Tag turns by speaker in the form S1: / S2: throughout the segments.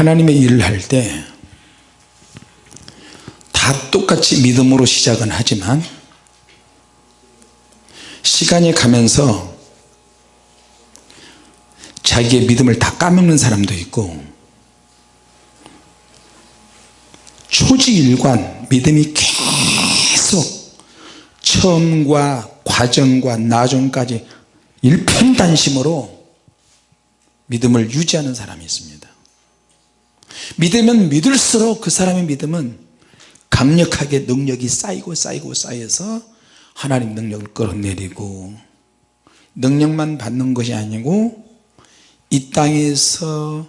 S1: 하나님의 일을 할 때 다 똑같이 믿음으로 시작은 하지만 시간이 가면서 자기의 믿음을 다 까먹는 사람도 있고 초지일관 믿음이 계속 처음과 과정과 나중까지 일편단심으로 믿음을 유지하는 사람이 있습니다 믿으면 믿을수록 그 사람의 믿음은 강력하게 능력이 쌓이고 쌓이고 쌓여서 하나님 능력을 끌어내리고 능력만 받는 것이 아니고 이 땅에서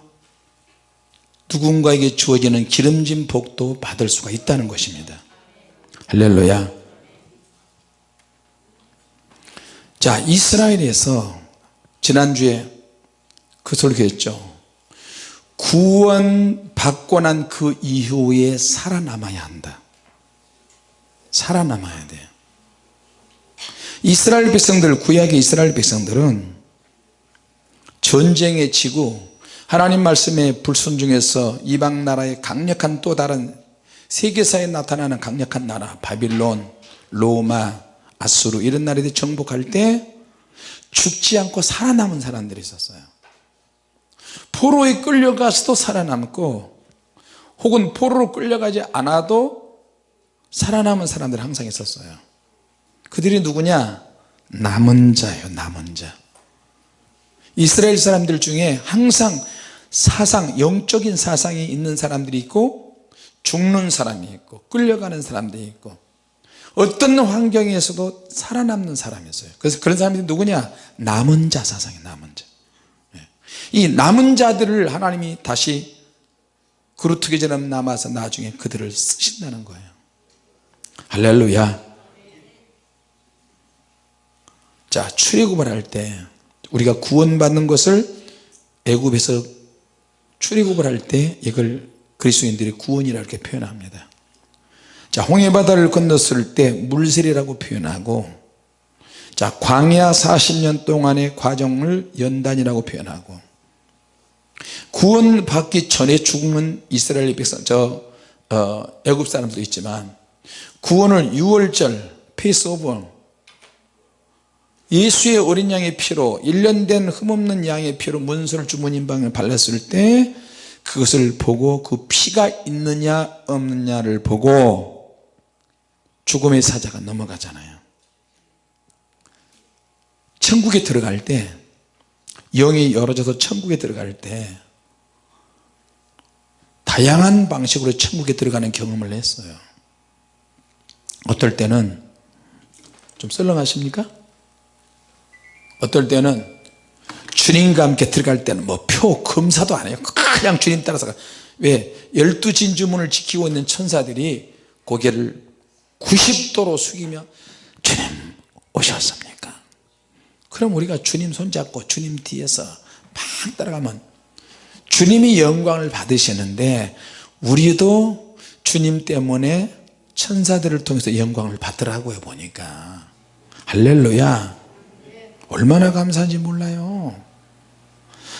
S1: 누군가에게 주어지는 기름진 복도 받을 수가 있다는 것입니다. 할렐루야. 자 이스라엘에서 지난주에 그 설교했죠 구원 받고 난 그 이후에 살아남아야 한다. 살아남아야 돼요. 이스라엘 백성들 구약의 이스라엘 백성들은 전쟁에 지고 하나님 말씀에 불순종해서 이방 나라의 강력한 또 다른 세계사에 나타나는 강력한 나라 바빌론 로마 아수르 이런 나라들이 정복할 때 죽지 않고 살아남은 사람들이 있었어요 포로에 끌려가서도 살아남고 혹은 포로로 끌려가지 않아도 살아남은 사람들이 항상 있었어요. 그들이 누구냐? 남은 자예요 남은 자. 이스라엘 사람들 중에 항상 사상 영적인 사상이 있는 사람들이 있고 죽는 사람이 있고 끌려가는 사람들이 있고 어떤 환경에서도 살아남는 사람이 있어요. 그래서 그런 사람들이 누구냐? 남은 자 사상이 남은 자 이 남은 자들을 하나님이 다시 그루트기처럼 남아서 나중에 그들을 쓰신다는 거예요. 할렐루야. 자 출애굽을 할 때 우리가 구원받는 것을 애굽에서 출애굽을 할 때 이걸 그리스도인들이 구원이라 이렇게 표현합니다. 자 홍해바다를 건넜을 때 물세례라고 표현하고 자 광야 40년 동안의 과정을 연단이라고 표현하고 구원 받기 전에 죽는 이스라엘 백성 저 어, 애굽 사람도 있지만 구원을 6월절 페이스오버 예수의 어린 양의 피로 1년 된 흠없는 양의 피로 문서를 주문인 방에 발랐을 때 그것을 보고 그 피가 있느냐 없느냐를 보고 죽음의 사자가 넘어가잖아요. 천국에 들어갈 때 영이 열어져서 천국에 들어갈 때 다양한 방식으로 천국에 들어가는 경험을 했어요. 어떨 때는 좀 썰렁하십니까? 어떨 때는 주님과 함께 들어갈 때는 뭐 표 검사도 안 해요. 그냥 주님 따라서 왜? 열두 진주문을 지키고 있는 천사들이 고개를 90도로 숙이며 주님 오셨습니까 그럼 우리가 주님 손잡고 주님 뒤에서 막 따라가면 주님이 영광을 받으시는데 우리도 주님 때문에 천사들을 통해서 영광을 받더라고요 보니까. 할렐루야. 얼마나 감사한지 몰라요.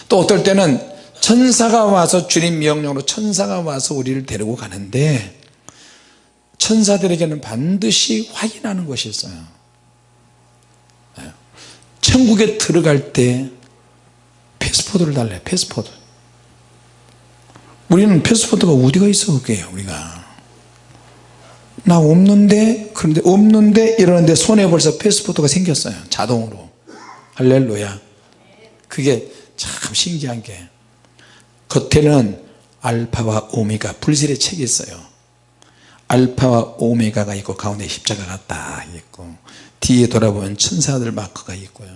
S1: 또 어떨 때는 천사가 와서 주님 명령으로 천사가 와서 우리를 데리고 가는데 천사들에게는 반드시 확인하는 것이 있어요. 네. 천국에 들어갈 때 패스포드를 달래 패스포드. 우리는 패스포드가 어디가 있어 그게요 우리가? 나 없는데 그런데 없는데 이러는데 손에 벌써 패스포드가 생겼어요 자동으로. 할렐루야. 그게 참 신기한 게 겉에는 알파와 오메가 불실의 책이 있어요. 알파와 오메가가 있고 가운데 십자가가 딱 있고 뒤에 돌아보면 천사들 마크가 있고요.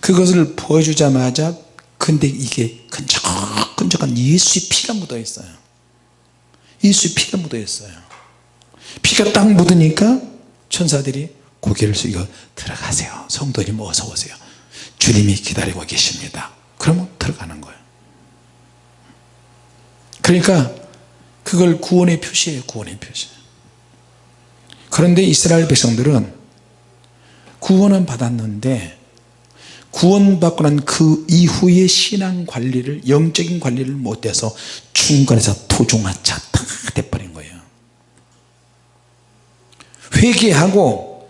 S1: 그것을 보여주자마자 근데 이게 끈적끈적한 예수의 피가 묻어 있어요. 예수의 피가 묻어 있어요. 피가 딱 묻으니까 천사들이 고개를 숙여 들어가세요. 성도님 어서 오세요. 주님이 기다리고 계십니다. 그러면 들어가는 거예요. 그러니까 그걸 구원의 표시예요. 구원의 표시 그런데 이스라엘 백성들은 구원은 받았는데 구원받고 난 그 이후의 신앙 관리를 영적인 관리를 못해서 중간에서 토종화차 다 돼버린 거예요. 회개하고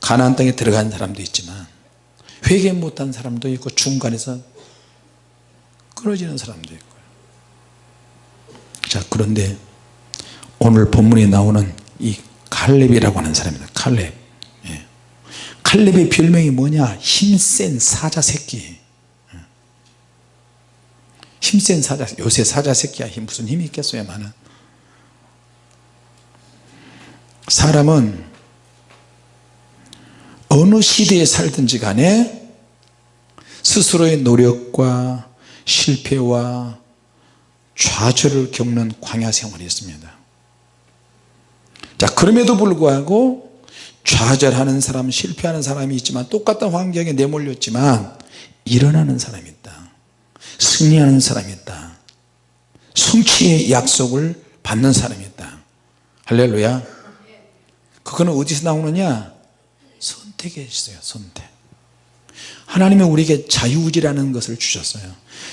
S1: 가나안 땅에 들어간 사람도 있지만 회개 못한 사람도 있고 중간에서 끊어지는 사람도 있고요 자 그런데 오늘 본문에 나오는 이 칼렙이라고 하는 사람입니다. 칼렙. 예. 칼렙의 별명이 뭐냐? 힘센 사자 새끼. 예. 힘센 사자 요새 사자 새끼야. 힘 무슨 힘이 있겠어요 많은. 사람은 어느 시대에 살든지 간에 스스로의 노력과 실패와 좌절을 겪는 광야 생활이 있습니다 자 그럼에도 불구하고 좌절하는 사람 실패하는 사람이 있지만 똑같은 환경에 내몰렸지만 일어나는 사람이 있다. 승리하는 사람이 있다. 성취의 약속을 받는 사람이 있다. 할렐루야. 그거는 어디서 나오느냐? 선택에 있어요 선택. 하나님은 우리에게 자유의지라는 것을 주셨어요.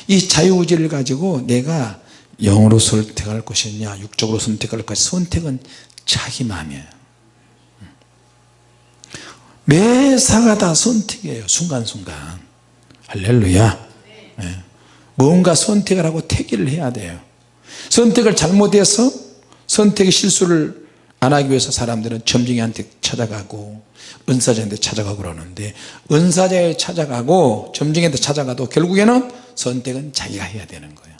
S1: 이 자유의지를 가지고 내가 영으로 선택할 것이냐 육적으로 선택할 것이냐 선택은 자기 마음이에요. 매사가 다 선택이에요 순간순간. 할렐루야. 네. 뭔가 선택을 하고 택일을 해야 돼요. 선택을 잘못해서 선택의 실수를 안 하기 위해서 사람들은 점쟁이한테 찾아가고 은사자한테 찾아가고 그러는데 은사자에 찾아가고 점쟁이한테 찾아가도 결국에는 선택은 자기가 해야 되는 거예요.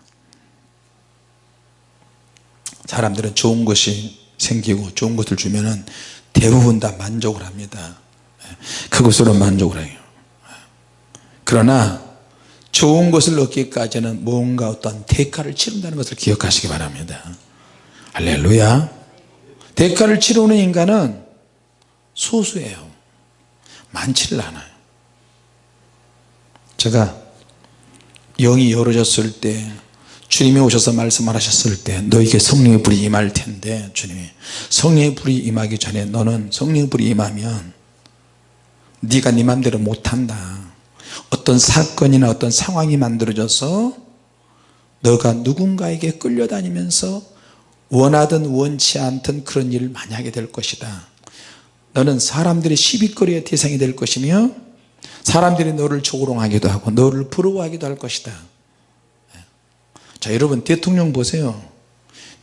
S1: 사람들은 좋은 것이 생기고 좋은 것을 주면은 대부분 다 만족을 합니다. 그것으로 만족을 해요. 그러나 좋은 것을 얻기까지는 뭔가 어떤 대가를 치른다는 것을 기억하시기 바랍니다. 할렐루야. 대가를 치르는 인간은 소수예요. 많지를 않아요. 제가 영이 열어졌을 때 주님이 오셔서 말씀을 하셨을 때 너에게 성령의 불이 임할 텐데 주님이. 성령의 불이 임하기 전에 너는 성령의 불이 임하면 네가 네 맘대로 못한다. 어떤 사건이나 어떤 상황이 만들어져서 너가 누군가에게 끌려다니면서 원하든 원치 않든 그런 일을 많이 하게 될 것이다. 너는 사람들의 시비거리의 대상이 될 것이며 사람들이 너를 조롱하기도 하고 너를 부러워하기도 할 것이다 자 여러분 대통령 보세요.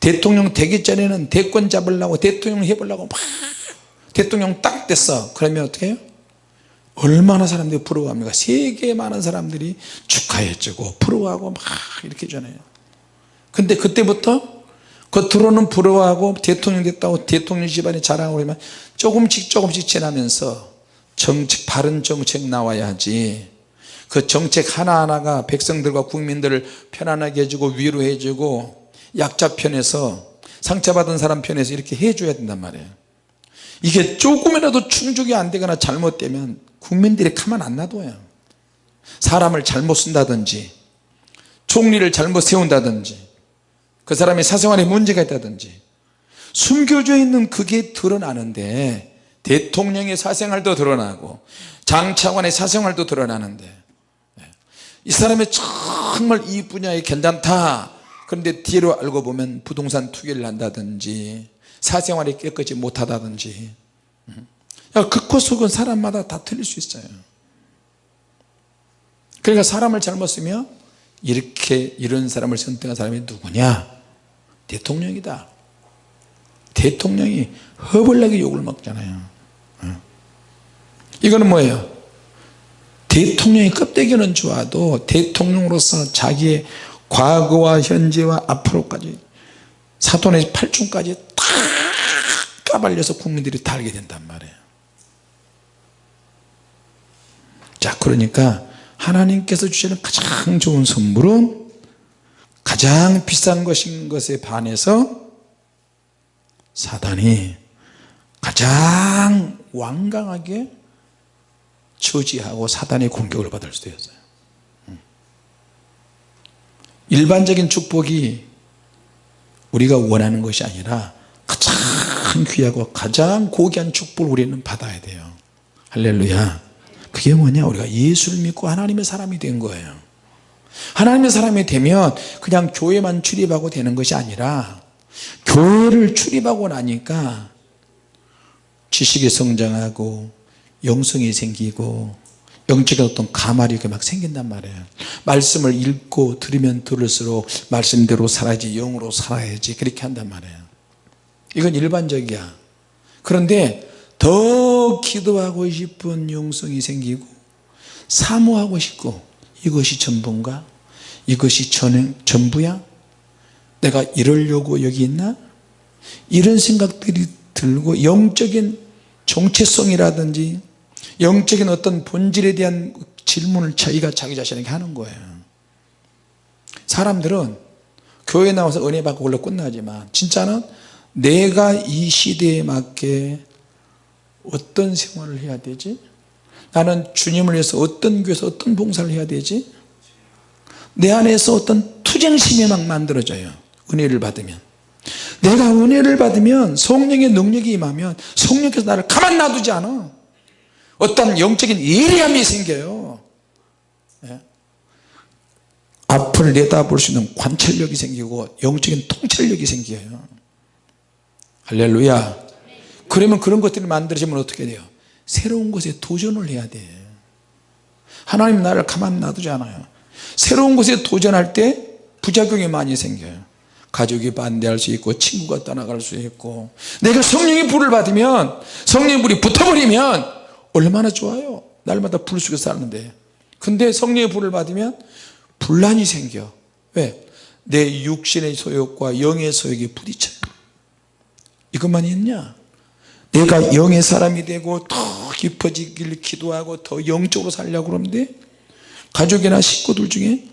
S1: 대통령 되기 전에는 대권 잡으려고 대통령 해보려고 막 대통령 딱 됐어. 그러면 어떻게 해요? 얼마나 사람들이 부러워합니까? 세계 많은 사람들이 축하해주고 부러워하고 막 이렇게 전해요. 근데 그때부터 겉으로는 부러워하고 대통령 됐다고 대통령 집안에 자랑하고 그러면 조금씩 조금씩 지나면서 정책 바른 정책 나와야지 그 정책 하나하나가 백성들과 국민들을 편안하게 해주고 위로해 주고 약자 편에서 상처받은 사람 편에서 이렇게 해줘야 된단 말이에요. 이게 조금이라도 충족이 안 되거나 잘못되면 국민들이 가만 안 놔둬요. 사람을 잘못 쓴다든지 총리를 잘못 세운다든지 그 사람의 사생활에 문제가 있다든지 숨겨져 있는 그게 드러나는데 대통령의 사생활도 드러나고 장차관의 사생활도 드러나는데 이 사람이 정말 이 분야에 괜찮다 그런데 뒤로 알고 보면 부동산 투기를 한다든지 사생활이 깨끗이 못하다든지. 극과 속은 사람마다 다 틀릴 수 있어요. 그러니까 사람을 잘못 쓰면 이렇게 이런 사람을 선택한 사람이 누구냐? 대통령이다. 대통령이 허벌나게 욕을 먹잖아요. 이거는 뭐예요 대통령의 껍데기는 좋아도 대통령으로서 자기의 과거와 현재와 앞으로까지 사돈의 팔중까지 다 까발려서 국민들이 다 알게 된단 말이에요. 자 그러니까 하나님께서 주시는 가장 좋은 선물은 가장 비싼 것인 것에 반해서 사단이 가장 완강하게 저지하고 사단의 공격을 받을 수도 있어요. 음. 일반적인 축복이 우리가 원하는 것이 아니라 가장 귀하고 가장 고귀한 축복을 우리는 받아야 돼요. 할렐루야. 그게 뭐냐? 우리가 예수를 믿고 하나님의 사람이 된 거예요. 하나님의 사람이 되면 그냥 교회만 출입하고 되는 것이 아니라 교회를 출입하고 나니까 지식이 성장하고 영성이 생기고 영적인 어떤 가말이 막 생긴단 말이에요. 말씀을 읽고 들으면 들을수록 말씀대로 살아야지 영으로 살아야지 그렇게 한단 말이에요. 이건 일반적이야. 그런데 더 기도하고 싶은 영성이 생기고 사모하고 싶고 이것이 전부인가? 이것이 전, 전부야? 내가 이러려고 여기 있나? 이런 생각들이 들고 영적인 정체성이라든지 영적인 어떤 본질에 대한 질문을 자기가 자기 자신에게 하는 거예요. 사람들은 교회 나와서 은혜 받고 그걸로 끝나지만 진짜는 내가 이 시대에 맞게 어떤 생활을 해야 되지? 나는 주님을 위해서 어떤 교회에서 어떤 봉사를 해야 되지? 내 안에서 어떤 투쟁심이 막 만들어져요 은혜를 받으면. 내가 은혜를 받으면 성령의 능력이 임하면 성령께서 나를 가만 놔두지 않아 어떤 영적인 예리함이 생겨요. 예? 앞을 내다볼 수 있는 관찰력이 생기고 영적인 통찰력이 생겨요. 할렐루야. 그러면 그런 것들이 만들어지면 어떻게 돼요? 새로운 것에 도전을 해야 돼. 하나님 나를 가만 놔두지 않아요. 새로운 것에 도전할 때 부작용이 많이 생겨요. 가족이 반대할 수 있고 친구가 떠나갈 수 있고 내가 성령의 불을 받으면 성령의 불이 붙어버리면 얼마나 좋아요. 날마다 불 속에 사는데. 근데 성령의 불을 받으면 분란이 생겨. 왜? 내 육신의 소욕과 영의 소욕이 부딪혀요 이것만 있냐? 내가 영의 사람이 되고 더 깊어지길 기도하고 더 영적으로 살려고 그러는데 가족이나 식구들 중에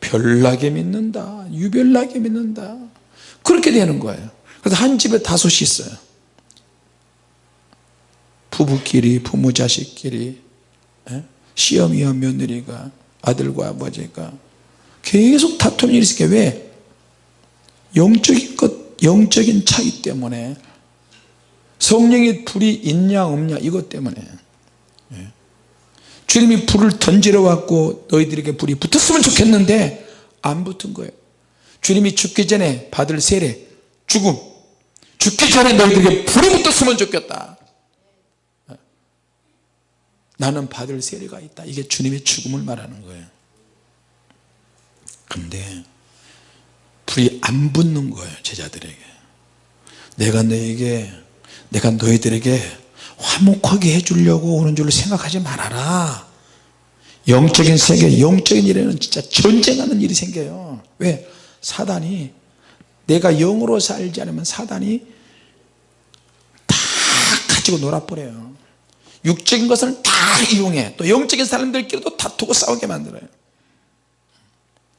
S1: 별나게 믿는다 유별나게 믿는다. 그렇게 되는 거예요. 그래서 한 집에 다섯이 있어요 부부끼리 부모 자식끼리 예? 시어미와 며느리가 아들과 아버지가 계속 다툼이 있으니까 왜 영적인 것 영적인 차이 때문에 성령의 불이 있냐 없냐 이것 때문에 예. 주님이 불을 던지러 왔고 너희들에게 불이 붙었으면 좋겠는데 안 붙은 거예요 주님이 죽기 전에 받을 세례 죽음 죽기 전에 너희들에게 불이 붙었으면 좋겠다 예. 나는 받을 세례가 있다. 이게 주님의 죽음을 말하는 거예요. 근데 불이 안 붙는 거예요 제자들에게. 내가 너에게 내가 너희들에게 화목하게 해주려고 오는 줄로 생각하지 말아라. 영적인 세계 영적인 일에는 진짜 전쟁하는 일이 생겨요. 왜? 사단이 내가 영으로 살지 않으면 사단이 다 가지고 놀아버려요 육적인 것을 다 이용해. 또 영적인 사람들끼리도 다투고 싸우게 만들어요.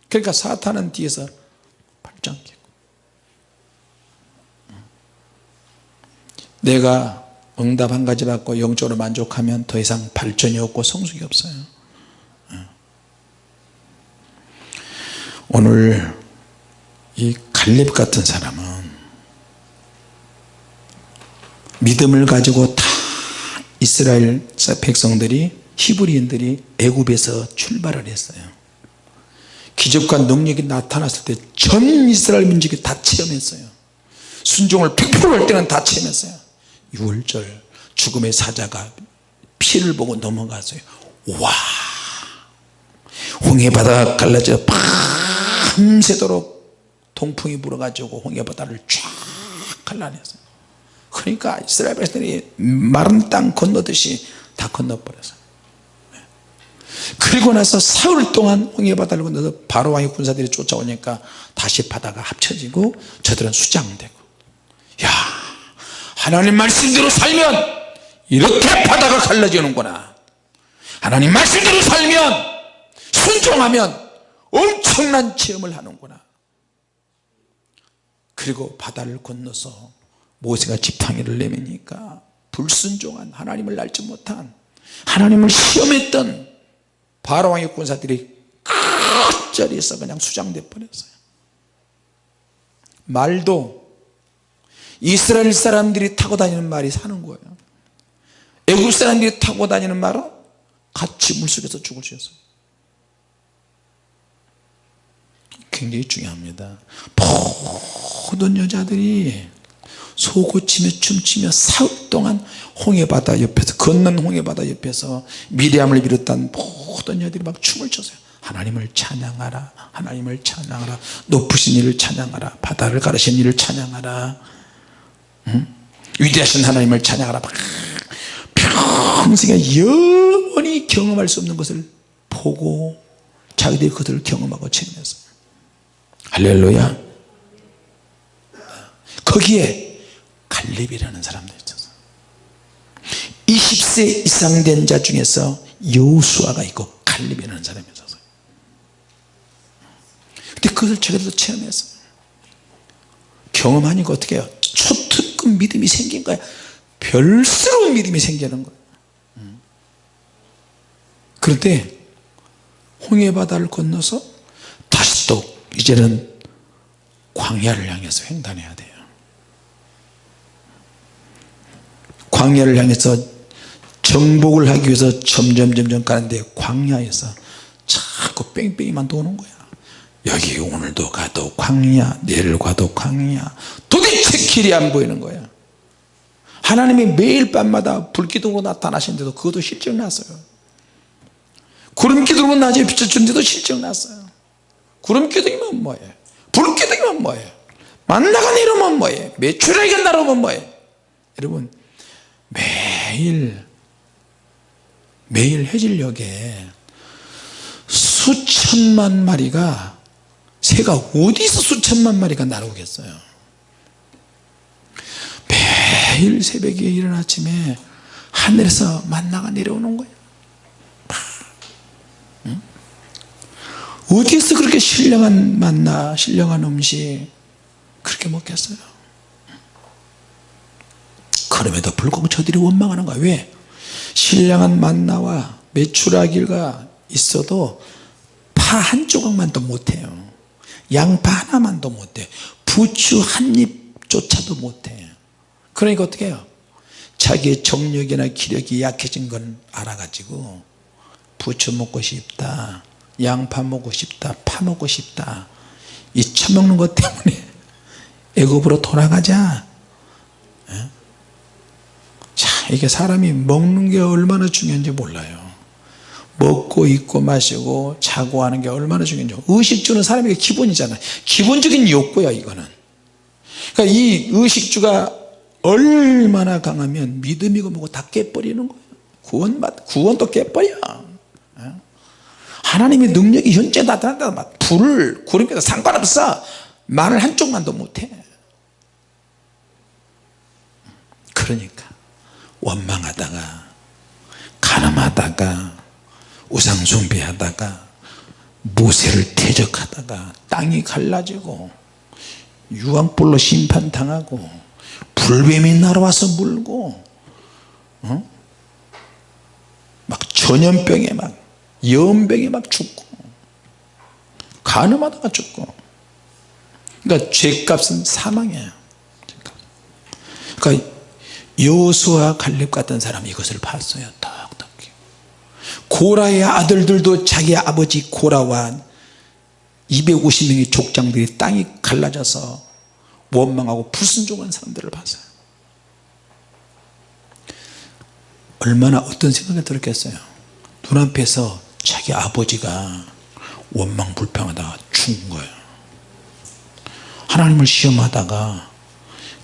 S1: 그러니까 사탄은 뒤에서 발장 끼고. 내가 응답 한 가지 받고 영적으로 만족하면 더 이상 발전이 없고 성숙이 없어요. 오늘 이 갈렙 같은 사람은 믿음을 가지고 다 이스라엘 백성들이 히브리인들이 애굽에서 출발을 했어요. 기적과 능력이 나타났을 때 전 이스라엘 민족이 다 체험했어요. 순종을 100%할 때는 다 체험했어요. 6월절 죽음의 사자가 피를 보고 넘어가서요. 와! 홍해바다가 갈라져 밤새도록 동풍이 불어가지고 홍해바다를 쫙 갈라냈어요 그러니까 이스라엘 백성들이 마른 땅 건너듯이 다 건너버렸어요 그리고 나서 사흘 동안 홍해 바다를 건너서 바로왕의 군사들이 쫓아오니까 다시 바다가 합쳐지고 저들은 수장되고. 야 하나님 말씀대로 살면 이렇게 바다가 갈라지는구나. 하나님 말씀대로 살면 순종하면 엄청난 체험을 하는구나. 그리고 바다를 건너서 모세가 지팡이를 내미니까 불순종한 하나님을 알지 못한 하나님을 시험했던 바로왕의 군사들이 끝자리에서 그냥 수장돼 버렸어요. 말도 이스라엘 사람들이 타고 다니는 말이 사는 거예요. 애국 사람들이 타고 다니는 말은 같이 물속에서 죽을 수 있어요. 굉장히 중요합니다. 모든 여자들이 소고치며 춤추며 사흘 동안 홍해바다 옆에서 건넌 홍해바다 옆에서 미리암을 비롯한 모든 여자들이 막 춤을 췄어요. 하나님을 찬양하라 하나님을 찬양하라. 높으신 이를 찬양하라. 바다를 가르신 이를 찬양하라. 응? 위대하신 하나님을 찬양하라. 막 평생에 영원히 경험할 수 없는 것을 보고 자기들이 그것을 경험하고 체험했어요 할렐루야. 거기에 갈렙이라는 사람도 있었어 20세 이상 된 자 중에서 여수아가 있고 갈렙이라는 사람이 있었어요 근데 그것을 저기서 체험했어요. 경험하니까 어떻게 해요? 초특급 믿음이 생긴 거야. 별스러운 믿음이 생기는 거예요 그럴 때 홍해바다를 건너서 다시 또 이제는 광야를 향해서 횡단해야 돼요 광야를 향해서 정복을 하기 위해서 점점 점점 가는데 광야에서 자꾸 뺑뺑이만 도는 거야. 여기 오늘도 가도 광야 내일 가도 광야. 도대체 길이 안 보이는 거야. 하나님이 매일 밤마다 불기둥으로 나타나시는데도 그것도 실증 났어요. 구름기둥으로 낮에 비춰주는데도 실증 났어요. 구름기둥이면 뭐예요 불기둥이면 뭐예요 만나가 내려오면 뭐예요 매출하게 날아오면 뭐예요 여러분 매일 매일 해질녘에 수천만 마리가 새가 어디서 수천만 마리가 날아오겠어요? 매일 새벽에 이른 아침에 하늘에서 만나가 내려오는 거예요. 응? 어디서 그렇게 신령한 만나 신령한 음식 그렇게 먹겠어요 그럼에도 불구하고 저들이 원망하는 거야. 왜? 신령한 만나와 메추라기가 있어도 파 한 조각만도 못해요. 양파 하나만도 못해. 부추 한 입조차도 못해. 그러니까 어떻게 해요? 자기의 정력이나 기력이 약해진 건 알아가지고 부추 먹고 싶다 양파 먹고 싶다 파 먹고 싶다. 이 처먹는 것 때문에 애굽으로 돌아가자 이게 사람이 먹는 게 얼마나 중요한지 몰라요. 먹고 입고 마시고 자고 하는 게 얼마나 중요한지 의식주는 사람에게 기본이잖아요. 기본적인 욕구야 이거는. 그러니까 이 의식주가 얼마나 강하면 믿음이고 뭐고 다 깨버리는 거예요. 구원받 구원도 깨버려. 예? 하나님의 능력이 현재 나타난다 불을 구름에다 상관없어. 말을 한쪽만도 못해. 그러니까 원망하다가 가늠하다가 우상 숭배하다가 모세를 대적하다가 땅이 갈라지고 유황불로 심판당하고 불뱀이 날아와서 물고 어? 막 전염병에 막 연병에 막 죽고 가늠하다가 죽고 그러니까 죄값은 사망이에요 그러니까 여호수아 갈렙 같은 사람이 이것을 봤어요. 똑똑히. 고라의 아들들도 자기 아버지 고라와 250명의 족장들이 땅이 갈라져서 원망하고 불순종한 사람들을 봤어요. 얼마나 어떤 생각이 들었겠어요? 눈앞에서 자기 아버지가 원망 불평하다가 죽은 거예요. 하나님을 시험하다가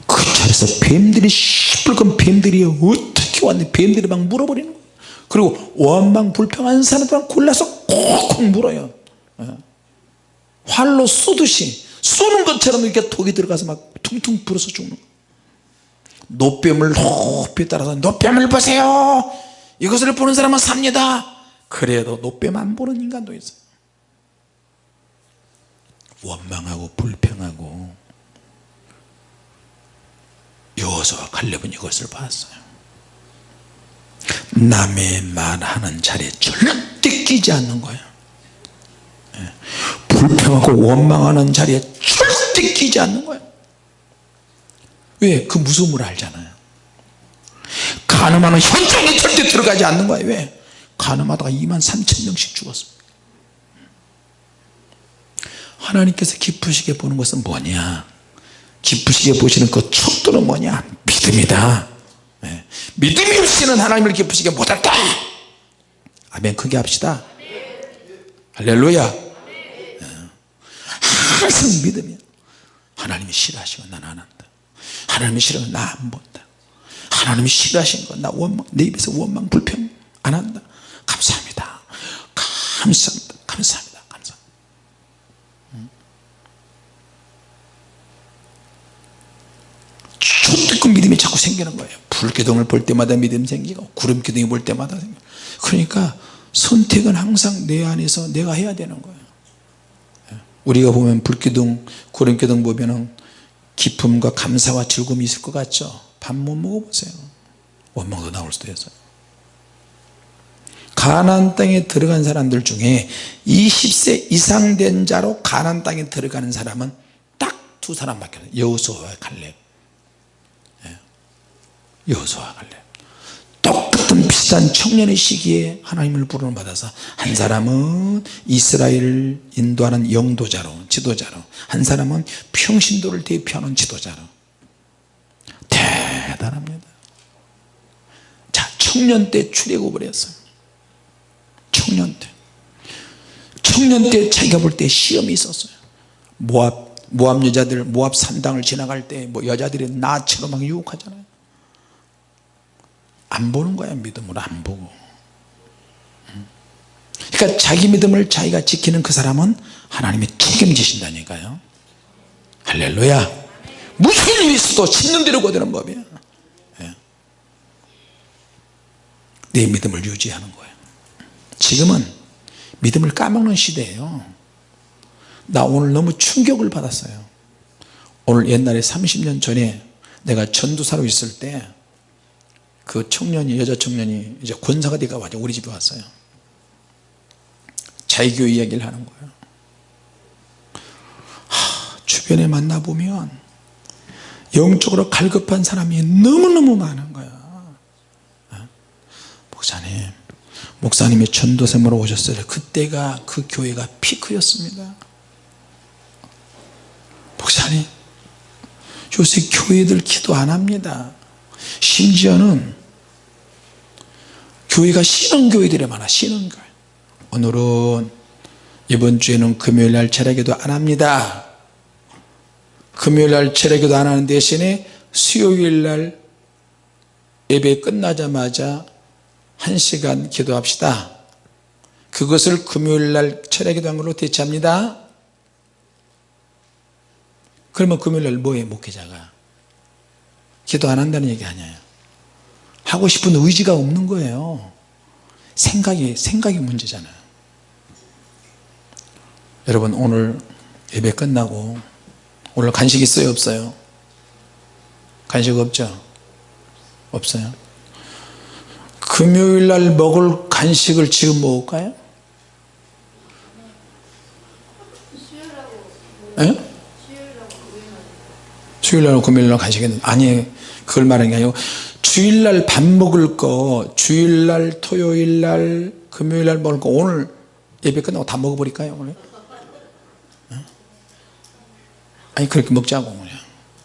S1: 그 자리에서 뱀들이 시뻘건 뱀들이 어떻게 왔는데 뱀들이 막 물어버리는 거예요 그리고 원망 불평한 사람들만 골라서 콕콕 물어요. 예. 활로 쏘듯이 쏘는 것처럼 이렇게 독이 들어가서 막 퉁퉁 불어서 죽는 노뱀을 높이 따라서 노뱀을 보세요! 이것을 보는 사람은 삽니다! 그래도 노뱀 안 보는 인간도 있어요 원망하고 불평하고 여호수아 갈렙은 이것을 봤어요. 남의 말하는 자리에 절대 끼지 않는 거예요. 예. 불평하고 원망하는 자리에 절대 끼지 않는 거예요. 왜? 그 무서움을 알잖아요. 가늠하는 현장에 절대 들어가지 않는 거예요. 왜? 가늠하다가 2만 3천 명씩 죽었습니다. 하나님께서 기쁘시게 보는 것은 뭐냐 기쁘시게 보시는 그 척도는 뭐냐? 믿음이다. 네. 믿음이 없이는 하나님을 기쁘시게 못한다 아멘. 크게 합시다. 할렐루야. 네. 항상 믿음이야 하나님이 싫어하시면 난 안 한다. 하나님이 싫어하면 나 안 본다. 하나님이 싫어하신 거나 원망 내 입에서 원망 불평 안 한다. 감사합니다. 감사합니다. 감사합니다 초특급 믿음이 자꾸 생기는 거예요. 불기둥을 볼 때마다 믿음 생기고 구름기둥이 볼 때마다 생기고. 그러니까 선택은 항상 내 안에서 내가 해야 되는 거예요. 우리가 보면 불기둥 구름기둥 보면 은 기쁨과 감사와 즐거움이 있을 것 같죠? 밥 못 먹어보세요. 원망도 나올 수도 있어요. 가나안 땅에 들어간 사람들 중에 20세 이상 된 자로 가나안 땅에 들어가는 사람은 딱 두 사람밖에 없어요. 여호수아와 갈렙. 예. 여호수아와 갈렙 똑같은 비슷한 청년의 시기에 하나님을 부름을 받아서 한 사람은 이스라엘을 인도하는 영도자로 지도자로 한 사람은 평신도를 대표하는 지도자로. 대단합니다. 자 청년 때 출애굽을 했어요. 청년 때. 청년 때 자기가 볼 때 시험이 있었어요. 모압 모압 여자들 모압 산당을 지나갈 때 뭐 여자들이 나처럼 막 유혹하잖아요 안 보는 거야 믿음으로 안 보고. 그러니까 자기 믿음을 자기가 지키는 그 사람은 하나님이 책임지신다니까요. 할렐루야. 무슨 일이 있어도 심는 대로 거두는 법이야. 예. 내 믿음을 유지하는 거예요 지금은 믿음을 까먹는 시대예요. 나 오늘 너무 충격을 받았어요. 오늘 옛날에 30년 전에 내가 전도사로 있을 때 그 청년이 여자 청년이 이제 권사가 돼가 와서 우리 집에 왔어요. 자기교 이야기를 하는 거예요. 하, 주변에 만나보면 영적으로 갈급한 사람이 너무너무 많은 거야. 어? 목사님 목사님이 전도샘으로 오셨어요. 그때가 그 교회가 피크였습니다. 목사님 요새 교회들 기도 안 합니다 심지어는 교회가 신흥교회들이 많아 신흥교회. 오늘은 이번 주에는 금요일날 철야기도 안 합니다. 금요일날 철야기도 안 하는 대신에 수요일날 예배 끝나자마자 한 시간 기도합시다. 그것을 금요일날 철야기도 한 걸로 대체합니다. 그러면 금요일날 뭐해 목회자가 기도 안 한다는 얘기 아니에요. 하고 싶은 의지가 없는 거예요. 생각이 생각이 문제잖아요. 여러분 오늘 예배 끝나고 오늘 간식 있어요 없어요? 간식 없죠? 없어요? 금요일날 먹을 간식을 지금 먹을까요 에? 주일날 금요일날 간식은 아니 그걸 말하는 게 아니고 주일날 밥 먹을 거 주일날 토요일날 금요일날 먹을 거 오늘 예배 끝나고 다 먹어버릴까요 오늘? 아니 그렇게 먹자고 그냥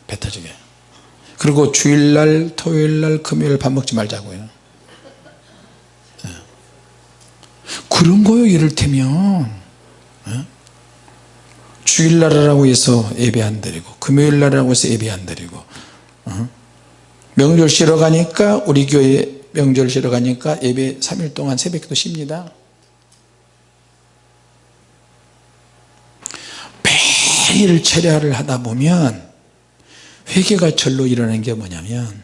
S1: 배 터지게. 그리고 주일날 토요일날 금요일 밥 먹지 말자고요. 그런 거요 이를테면 주일날이라고 해서 예배 안 드리고 금요일날이라고 해서 예배 안 드리고 명절 쉬러 가니까 우리 교회 명절 쉬러 가니까 예배 3일 동안 새벽도 쉽니다. 매일 철야를 하다 보면 회개가 절로 일어나는 게 뭐냐면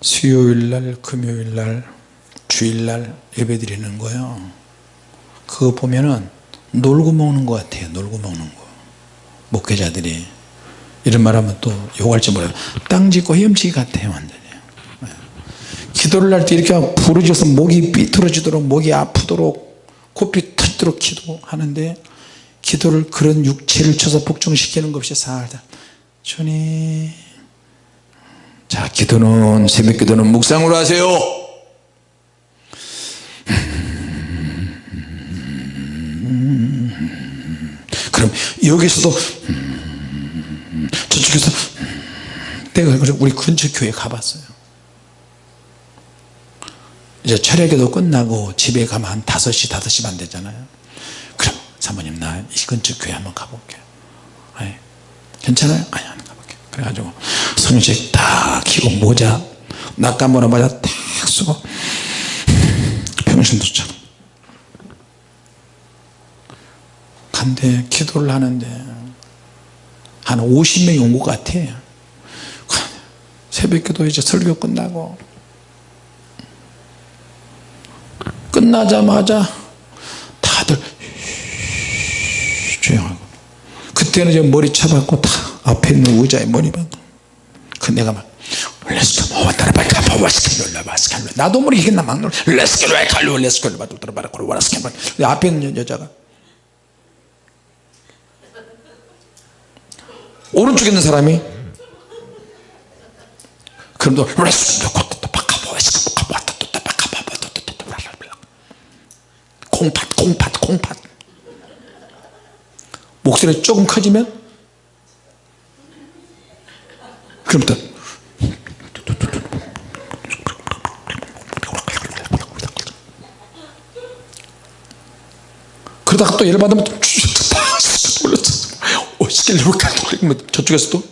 S1: 수요일날 금요일날 주일날 예배 드리는 거예요. 그거 보면은 놀고 먹는 것 같아요. 놀고 먹는 거. 목회자들이 이런 말하면 또 욕할지 몰라요. 땅 짓고 헤엄치기 같아요 완전히. 네. 기도를 할 때 이렇게 부르짖어서 목이 삐뚤어지도록 목이 아프도록 코피 터지도록 기도하는데 기도를 그런 육체를 쳐서 복종시키는 것이 살다. 주님 자 기도는 새벽 기도는 묵상으로 하세요 그럼 여기서도 음, 저쪽에서 음, 내가 그래서 우리 근처 교회 가봤어요. 이제 철야기도 끝나고 집에 가면 한 5시 5시 반 되잖아요. 그럼 사모님 나 이 근처 교회 한번 가볼게요. 아니, 괜찮아요? 아니 안 가볼게요. 그래가지고 성식 딱 키고 모자 낙가모라 모자 딱 쓰고 평신 도처럼 간대 기도를 하는데 한 50명이 온 것 같아 새벽기도 이제 설교 끝나고 끝나자마자 다들 조용하고 그때는 이제 머리 쳐박고 다 앞에 있는 의자에 머리 박고 그 내가 막 렛츠고 모와타라 바이카 모와스켈로 바스켈로 나도 모르게 나막 렛츠고 바이칼로 렛츠고 바도트라 바라 코로 와라스켈로 앞에 있는 여자가 오른쪽에 있는 사람이? 바카 모와스켈로 콩팥 콩팥 콩팥. 목소리 조금 커지면? 그럼 또 그러다가 또 열받으면 또 오, 시킬려고 돌리면 저쪽에서 또?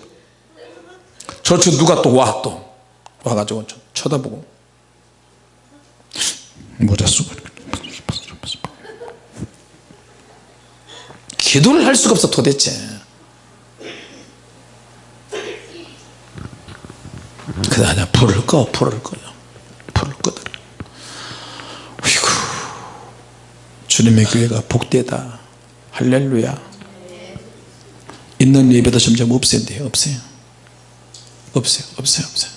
S1: 저쪽 누가 또 와 또? 와가지고 쳐다보고. 모자 쓰고 기도를 할 수가 없어 도대체. 그 다음에 불을 꺼 불을 꺼요. 불을 어이구. 주님의 교회가 복되다. 할렐루야 있는 예배도 점점 없앤대요. 없어요. 없어요. 없어요. 없어요.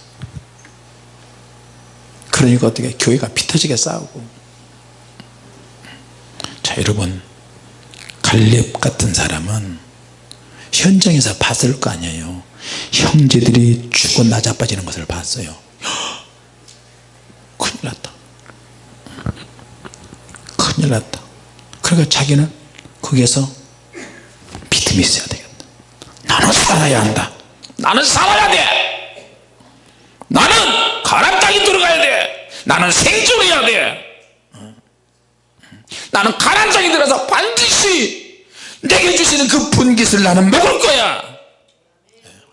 S1: 그러니까 어떻게 교회가 피터지게 싸우고. 자 여러분. 갈렙 같은 사람은 현장에서 봤을 거 아니에요. 형제들이 죽고 나자빠지는 것을 봤어요. 큰일 났다. 큰일 났다. 그러니까 자기는 거기에서 믿음이 있어야 되겠다 나는 살아야 한다. 나는 살아야 돼. 나는 가람 땅에 들어가야 돼. 나는 생존해야 돼. 나는 가난 장에 들어서 반드시 내게 주시는 그 분깃을 나는 먹을 거야.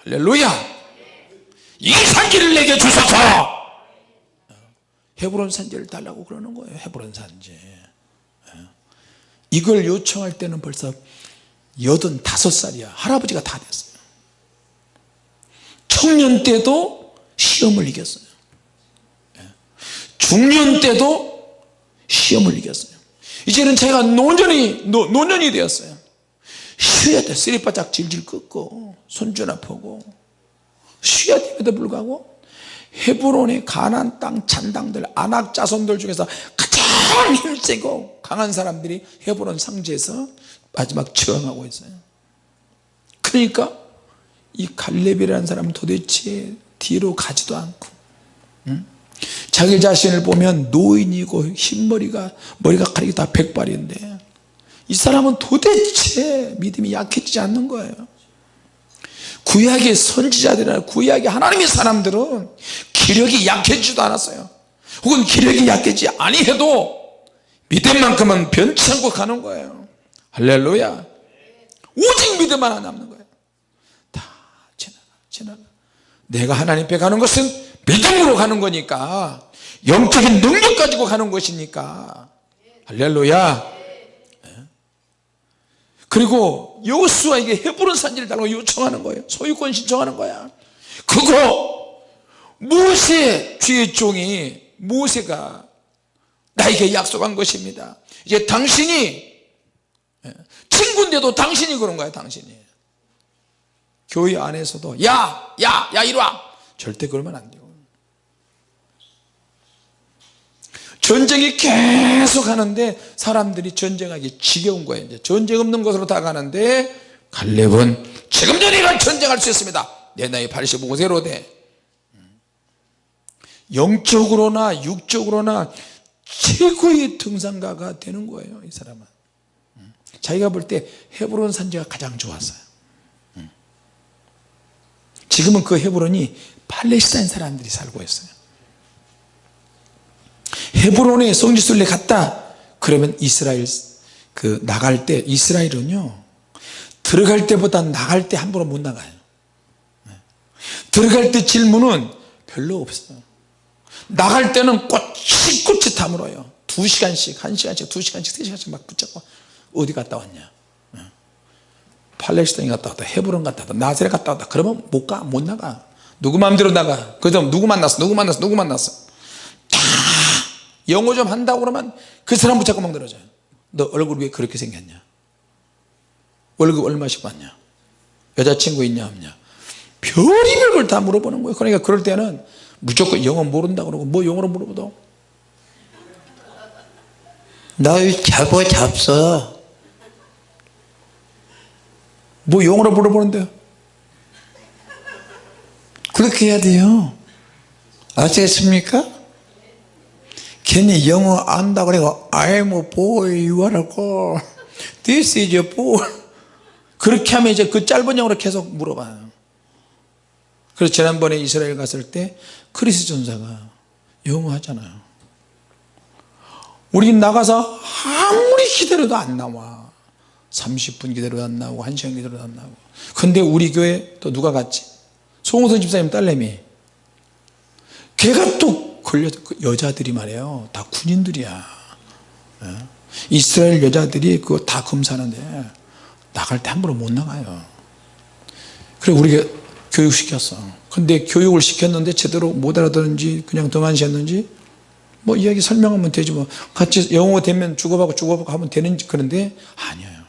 S1: 할렐루야. 이 산지를 내게 주소서. 헤브론 산지를 달라고 그러는 거예요. 헤브론 산지. 이걸 요청할 때는 벌써 여든 다섯 살이야. 할아버지가 다 됐어요. 청년 때도 시험을 이겼어요. 중년 때도 시험을 이겼어요. 이제는 제가 노년이 노, 노년이 되었어요. 쉬어야 돼. 쓰리빠짝 질질 끌고 손주나 보고. 쉬어야 됨에도 불구하고 헤브론의 가나안 땅 잔당들 아낙 자손들 중에서 가장 힘세고 강한 사람들이 헤브론 산지에서 마지막 저항하고 있어요. 그러니까 이 갈렙이라는 사람은 도대체 뒤로 가지도 않고 응? 자기 자신을 보면 노인이고 흰머리가 머리가 가리기 다 백발인데 이 사람은 도대체 믿음이 약해지지 않는 거예요. 구약의 선지자들이나 구약의 하나님의 사람들은 기력이 약해지지도 않았어요. 혹은 기력이 약해지지 아니해도 믿음만큼은 변치 않고 가는 거예요 할렐루야. 오직 믿음 하나 남는 거예요. 다 지나가 지나가. 내가 하나님 앞에 가는 것은 믿음으로 가는 거니까 영적인 능력 가지고 가는 것이니까. 할렐루야. 그리고 여호수아에게 헤브론 산지를 달라고 요청하는 거예요. 소유권 신청하는 거야. 그거 모세 주의 종이 모세가 나에게 약속한 것입니다. 이제 당신이 친구인데도 당신이 그런 거야 당신이. 교회 안에서도 야 야 야 이리 와. 절대 그러면 안 돼요 전쟁이 계속 하는데 사람들이 전쟁하기 지겨운 거예요 이제. 전쟁 없는 곳으로 다 가는데 갈렙은 지금 전이가 전쟁할 수 있습니다. 내 나이 85세로 돼. 영적으로나 육적으로나 최고의 등산가가 되는 거예요 이 사람은 자기가 볼 때 헤브론 산지가 가장 좋았어요. 음. 지금은 그 헤브론이 팔레스타인 사람들이 살고 있어요. 헤브론에 성지순례 갔다. 그러면 이스라엘 그 나갈 때 이스라엘은요 들어갈 때보다 나갈 때 함부로 못 나가요. 네. 들어갈 때 질문은 별로 없어요. 나갈 때는 꼬치꼬치 다물어요. 두 시간씩 한 시간씩 두 시간씩 세 시간씩 막 붙잡고 어디 갔다 왔냐? 네. 팔레스타인 갔다 왔다 헤브론 갔다 왔다 나세렛 갔다 왔다. 그러면 못 가 못 나가. 누구 마음대로 나가. 그 다음 누구 만났어? 누구 만났어? 누구 만났어? 다 영어 좀 한다고 그러면 그 사람 붙잡고 막 늘어져요. 너 얼굴 왜 그렇게 생겼냐? 월급 얼마씩 받냐? 여자친구 있냐 없냐? 별의별 걸 다 물어보는 거예요. 그러니까 그럴 때는 무조건 영어 모른다 그러고 뭐 영어로 물어보도
S2: 널 자고 잡서
S1: 뭐 영어로 물어보는데요.
S2: 그렇게 해야 돼요. 아시겠습니까? 괜히 영어 안다 그래고 I'm a boy you are a girl. This is a boy.
S1: 그렇게 하면 이제 그 짧은 영어로 계속 물어봐요. 그래서 지난번에 이스라엘 갔을 때 크리스 전사가 영어 하잖아요. 우리 나가서 아무리 기다려도 안 나와 30분 기다려도 안 나오고 1시간 기다려도 안 나오고. 근데 우리 교회 또 누가 갔지? 송호선 집사님 딸내미. 걔가 또 걸려서 그 여자들이 말이에요. 다 군인들이야. 예? 이스라엘 여자들이 그거 다 검사하는데 나갈 때 함부로 못 나가요. 그래 우리가 교육시켰어. 근데 교육을 시켰는데 제대로 못 알아듣는지 그냥 등한시했는지 뭐 이야기 설명하면 되지 뭐. 같이 영어 되면 주고받고 주고받고 하면 되는 그런데 아니에요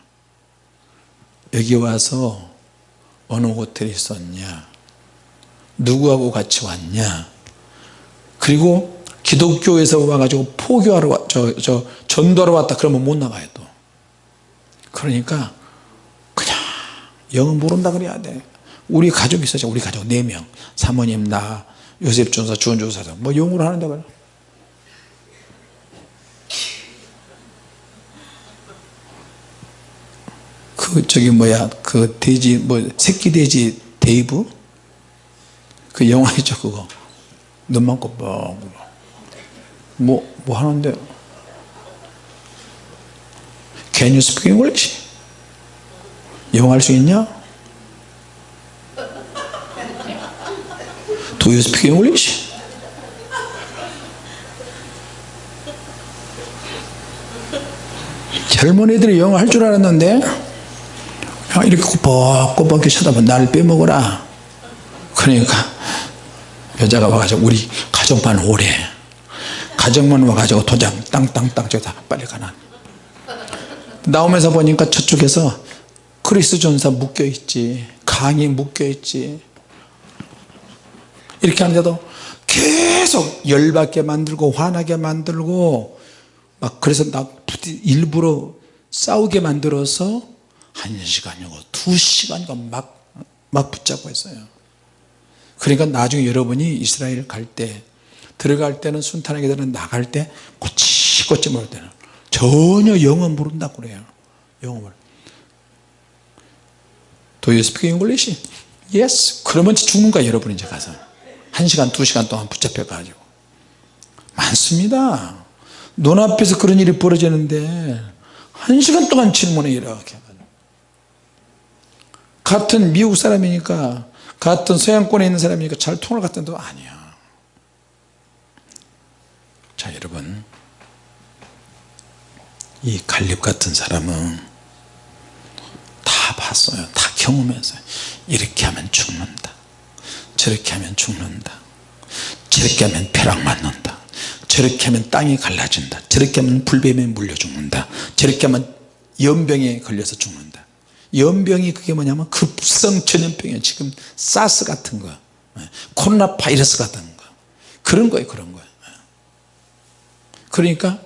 S1: 여기 와서 어느 호텔에 있었냐? 누구하고 같이 왔냐? 그리고 기독교에서 와가지고 포교하러 와, 저, 저 전도하러 왔다 그러면 못 나가요 또. 그러니까 그냥 영어 모른다 그래야 돼. 우리 가족이 있었죠 우리 가족 4명. 사모님 나 요셉 전도사 주원 조사 뭐 영어로 하는데 그래 그 저기 뭐야 그 돼지 뭐 새끼 돼지 베이브 그 영화 있죠 그거 눈만 꼽고 뭐, 뭐 하는데 Can you speak English? 영어 할 수 있냐? Do you speak English? 젊은 애들이 영어 할 줄 알았는데 이렇게 꼬박꼬박 쳐다보면 날 빼먹어라. 그러니까 여자가 와가지고 우리 가정만 오래. 가정만 와가지고 도장 땅땅땅 저기다 빨리 가나 나오면서 보니까 저쪽에서 크리스 전사 묶여있지 강이 묶여있지. 이렇게 하는데도 계속 열받게 만들고 화나게 만들고 막 그래서 나 일부러 싸우게 만들어서 한 시간이고 두 시간이고 막, 막 붙잡고 있어요. 그러니까 나중에 여러분이 이스라엘 갈 때 들어갈 때는 순탄하게 되는 나갈 때 꼬치꼬치 모를 때는 전혀 영어 모른다고 그래요. 영어 모르 Do you speak English? Yes. 그러면 죽는 거야 여러분 이제 가서. 한 시간 두 시간 동안 붙잡혀 가지고. 많습니다. 눈앞에서 그런 일이 벌어지는데 한 시간 동안 질문해 이렇게 같은 미국 사람이니까 같은 서양권에 있는 사람이니까 잘 통할 것 같은데 아니야. 자 여러분. 이 갈렙 같은 사람은 다 봤어요. 다 경험했어요. 이렇게 하면 죽는다. 저렇게 하면 죽는다. 저렇게 하면 벼락 맞는다. 저렇게 하면 땅이 갈라진다. 저렇게 하면 불뱀에 물려 죽는다. 저렇게 하면 연병에 걸려서 죽는다 연병이 그게 뭐냐면 급성 전염병이에요. 지금 사스 같은 거 코로나 바이러스 같은 거. 그런 거예요 그런 거예요. 그러니까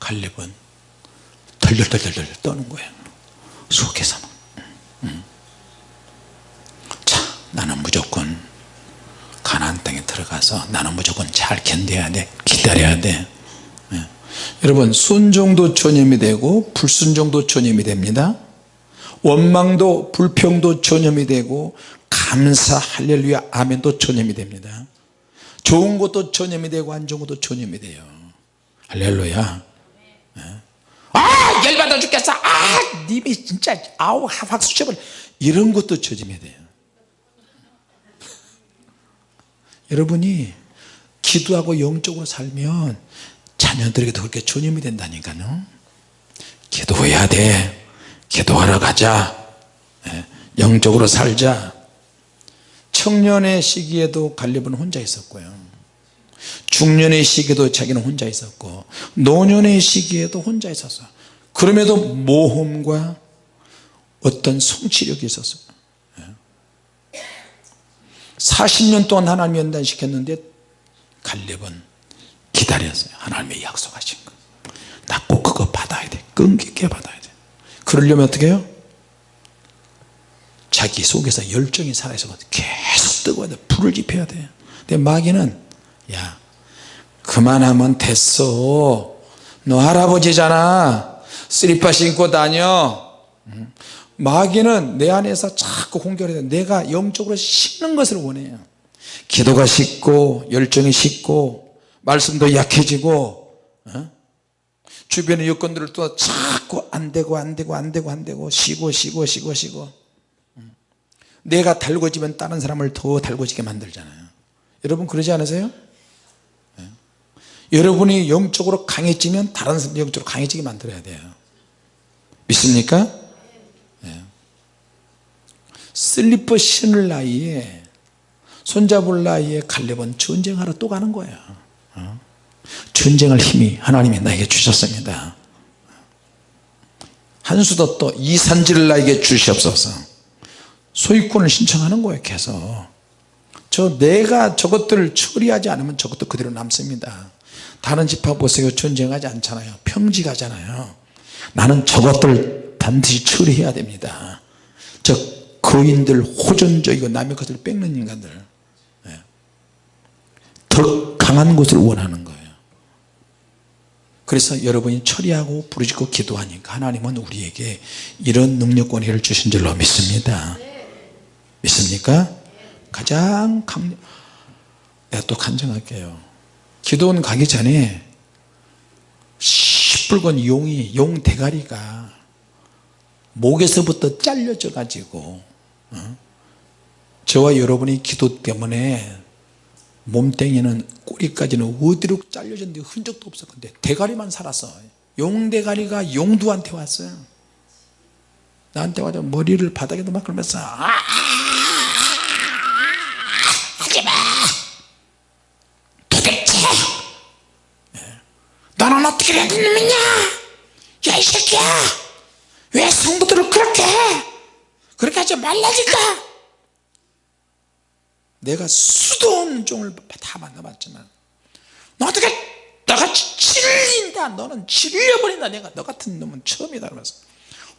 S1: 갈렙은 덜덜덜덜 떠는 거예요. 속에서는 자 나는 무조건 가나안 땅에 들어가서 나는 무조건 잘 견뎌야 돼 기다려야 돼. 여러분 순종도 전염이 되고 불순종도 전염이 됩니다 원망도 불평도 전염이 되고 감사 할렐루야 아멘도 전염이 됩니다. 좋은 것도 전염이 되고 안 좋은 것도 전염이 돼요. 할렐루야. 예. 아 열받아 죽겠어. 아 님이 진짜 아우 확 쑤셔버려 이런 것도 전염이 돼요. 여러분이 기도하고 영적으로 살면 자녀들에게도 그렇게 전염이 된다니까요. 기도해야 돼 기도하러 가자. 예, 영적으로 살자. 청년의 시기에도 갈렙은 혼자 있었고요. 중년의 시기에도 자기는 혼자 있었고 노년의 시기에도 혼자 있었어. 그럼에도 모험과 어떤 성취력이 있었어요. 40년 동안 하나님 연단시켰는데 갈렙은 기다렸어요. 하나님의 약속하신 거나 꼭 그거 받아야 돼. 끈기 있게 받아야 돼 그러려면 어떻게 해요? 자기 속에서 열정이 살아있어 계속 뜨거워야 돼. 불을 지펴야 돼. 근데 마귀는 야 그만하면 됐어. 너 할아버지잖아. 쓰리파 신고 다녀. 응? 마귀는 내 안에서 자꾸 공격을 해요 내가 영적으로 식는 것을 원해요. 기도가 식고 열정이 식고 말씀도 약해지고 어? 주변의 여건들을 또 자꾸 안되고 안되고 안되고 안되고 쉬고 쉬고 쉬고 쉬고 음. 내가 달궈지면 다른 사람을 더 달궈지게 만들잖아요 여러분 그러지 않으세요? 네. 여러분이 영적으로 강해지면 다른 사람 영적으로 강해지게 만들어야 돼요 믿습니까? 네. 슬리퍼 신을 나이에 손잡을 나이에 갈렙은 전쟁하러 또 가는 거예요 어? 전쟁할 힘이 하나님이 나에게 주셨습니다. 한수도 또 이 산지를 나에게 주시옵소서. 소유권을 신청하는 거예요 계속. 저 내가 저것들을 처리하지 않으면 저것도 그대로 남습니다. 다른 집화 보세요. 전쟁하지 않잖아요. 평지가잖아요. 나는 저것들 반드시 처리해야 됩니다. 저 거인들 호전적이고 남의 것을 뺏는 인간들. 예. 더 강한 것을 원하는 그래서 여러분이 처리하고 부르짖고 기도하니까 하나님은 우리에게 이런 능력 권위를 주신 줄로 믿습니다 믿습니까? 가장 강 내가 또 간증할게요 기도원 가기 전에 시뻘건 용이 용 대가리가 목에서부터 잘려져 가지고 어? 저와 여러분이 기도 때문에 몸뚱이는 꼬리까지는 어디로 잘려졌는데 흔적도 없었는데 대가리만 살았어 용대가리가 용두한테 왔어요 나한테 와서 머리를 바닥에도 막 그러면서 아 하지마 도대체 너는 어떻게 된 놈이냐 야 이 새끼야 왜 성도들을 그렇게 해 그렇게 하지 말라니까 내가 수도 없는 종을 다 만나봤지만 너 어떻게 너같이 질린다 너는 질려버린다 내가 너 같은 놈은 처음이다 그러면서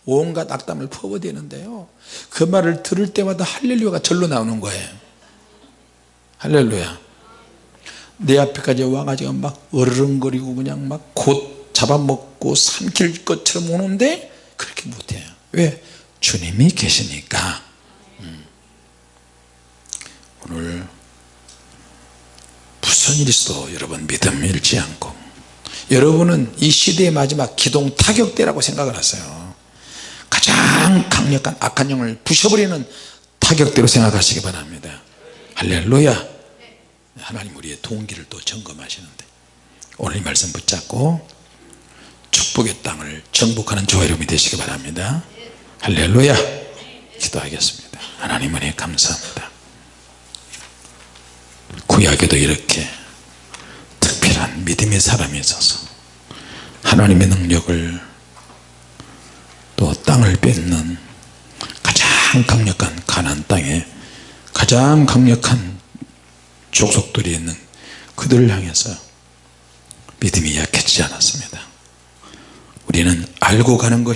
S1: 온갖 악담을 퍼부대는데요 그 말을 들을 때마다 할렐루야가 절로 나오는 거예요 할렐루야 내 앞에까지 와가지고 막 어르렁거리고 그냥 막 곧 잡아먹고 삼킬 것처럼 오는데 그렇게 못해요 왜? 주님이 계시니까 음. 오늘 무슨 일이 있어도 여러분 믿음 잃지 않고 여러분은 이 시대의 마지막 기동 타격대라고 생각을 하세요. 가장 강력한 악한 영을 부셔버리는 타격대로 생각하시기 바랍니다. 할렐루야. 하나님 우리의 동기를 또 점검하시는데 오늘 이 말씀 붙잡고 축복의 땅을 정복하는 저와 여러분이 되시기 바랍니다. 할렐루야. 기도하겠습니다. 하나님 은혜 감사합니다 구약에도 이렇게 특별한 믿음의 사람이 있어서 하나님의 능력을 또 땅을 뺏는 가장 강력한 가난 땅에 가장 강력한 족속들이 있는 그들을 향해서 믿음이 약해지지 않았습니다. 우리는 알고 가는 것이